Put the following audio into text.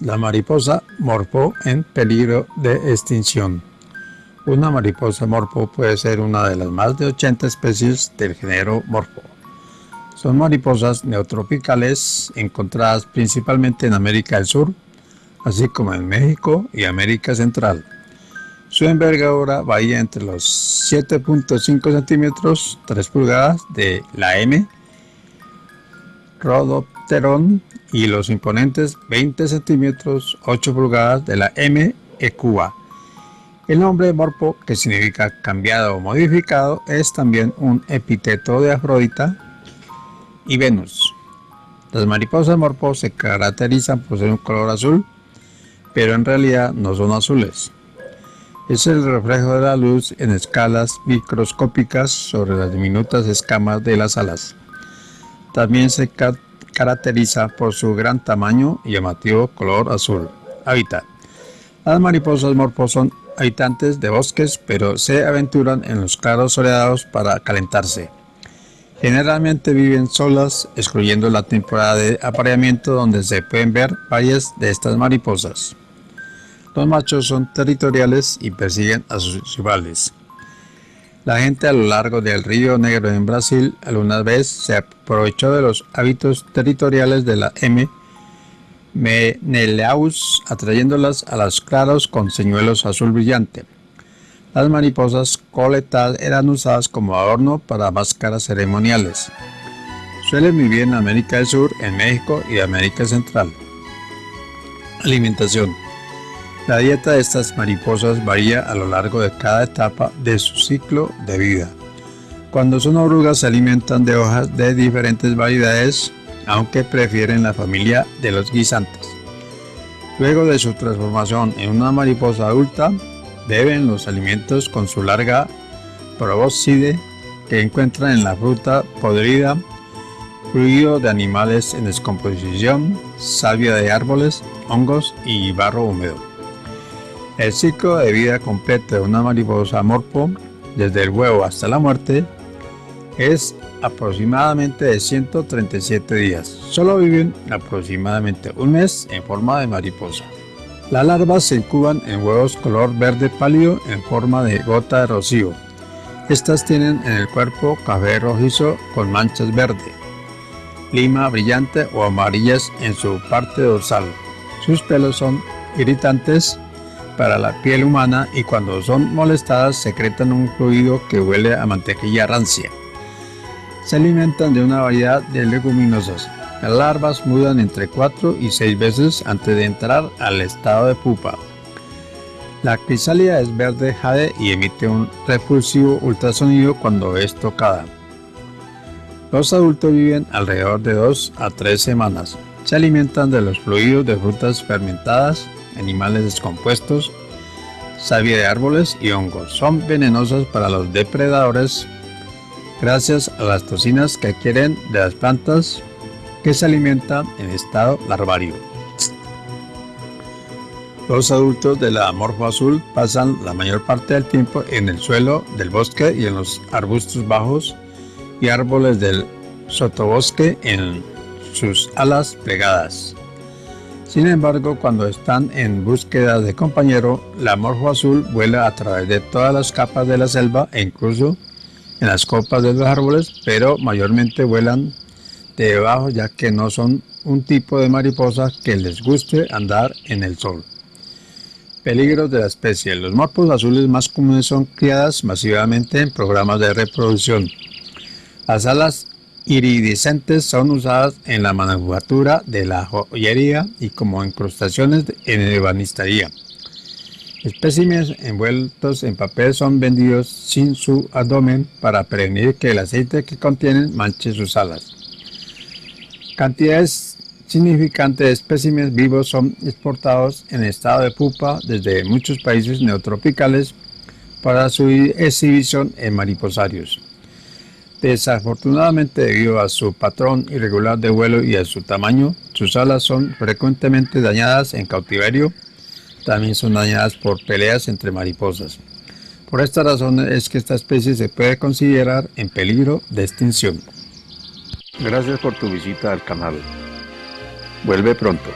La mariposa morpo en peligro de extinción. Una mariposa morpo puede ser una de las más de 80 especies del género morpo. Son mariposas neotropicales encontradas principalmente en América del Sur, así como en México y América Central. Su envergadura varía entre los 7.5 centímetros 3 pulgadas de la M Rhodopteron y los imponentes 20 centímetros 8 pulgadas de la M Ecuba. El nombre morpo, que significa cambiado o modificado, es también un epíteto de Afrodita y Venus. Las mariposas morpo se caracterizan por ser un color azul, pero en realidad no son azules es el reflejo de la luz en escalas microscópicas sobre las diminutas escamas de las alas. También se caracteriza por su gran tamaño y llamativo color azul. Hábitat. Las mariposas morpos son habitantes de bosques, pero se aventuran en los claros soleados para calentarse. Generalmente viven solas, excluyendo la temporada de apareamiento donde se pueden ver varias de estas mariposas. Los machos son territoriales y persiguen a sus rivales. La gente a lo largo del río Negro en Brasil alguna vez se aprovechó de los hábitos territoriales de la M. Menelaus, atrayéndolas a los claros con señuelos azul brillante. Las mariposas coletadas eran usadas como adorno para máscaras ceremoniales. Suelen vivir en América del Sur, en México y América Central. Alimentación. La dieta de estas mariposas varía a lo largo de cada etapa de su ciclo de vida. Cuando son orugas se alimentan de hojas de diferentes variedades, aunque prefieren la familia de los guisantes. Luego de su transformación en una mariposa adulta, beben los alimentos con su larga probóscide que encuentran en la fruta podrida, fluido de animales en descomposición, savia de árboles, hongos y barro húmedo. El ciclo de vida completo de una mariposa morpo, desde el huevo hasta la muerte, es aproximadamente de 137 días. Solo viven aproximadamente un mes en forma de mariposa. Las larvas se incuban en huevos color verde pálido en forma de gota de rocío. Estas tienen en el cuerpo café rojizo con manchas verde, lima brillante o amarillas en su parte dorsal. Sus pelos son irritantes para la piel humana y cuando son molestadas secretan un fluido que huele a mantequilla rancia. Se alimentan de una variedad de leguminosas. Las larvas mudan entre 4 y 6 veces antes de entrar al estado de pupa. La crisálida es verde jade y emite un repulsivo ultrasonido cuando es tocada. Los adultos viven alrededor de 2 a 3 semanas. Se alimentan de los fluidos de frutas fermentadas animales descompuestos, savia de árboles y hongos. Son venenosas para los depredadores gracias a las toxinas que adquieren de las plantas que se alimentan en estado larvario. Los adultos de la morfo azul pasan la mayor parte del tiempo en el suelo del bosque y en los arbustos bajos y árboles del sotobosque en sus alas plegadas. Sin embargo, cuando están en búsqueda de compañero, la morfo azul vuela a través de todas las capas de la selva e incluso en las copas de los árboles, pero mayormente vuelan debajo ya que no son un tipo de mariposa que les guste andar en el sol. Peligros de la especie. Los morfos azules más comunes son criadas masivamente en programas de reproducción. Las alas iridiscentes son usadas en la manufactura de la joyería y como incrustaciones en ebanistería. Especímenes envueltos en papel son vendidos sin su abdomen para prevenir que el aceite que contienen manche sus alas. Cantidades significantes de especímenes vivos son exportados en estado de pupa desde muchos países neotropicales para su exhibición en mariposarios. Desafortunadamente, debido a su patrón irregular de vuelo y a su tamaño, sus alas son frecuentemente dañadas en cautiverio. También son dañadas por peleas entre mariposas. Por esta razón es que esta especie se puede considerar en peligro de extinción. Gracias por tu visita al canal. Vuelve pronto.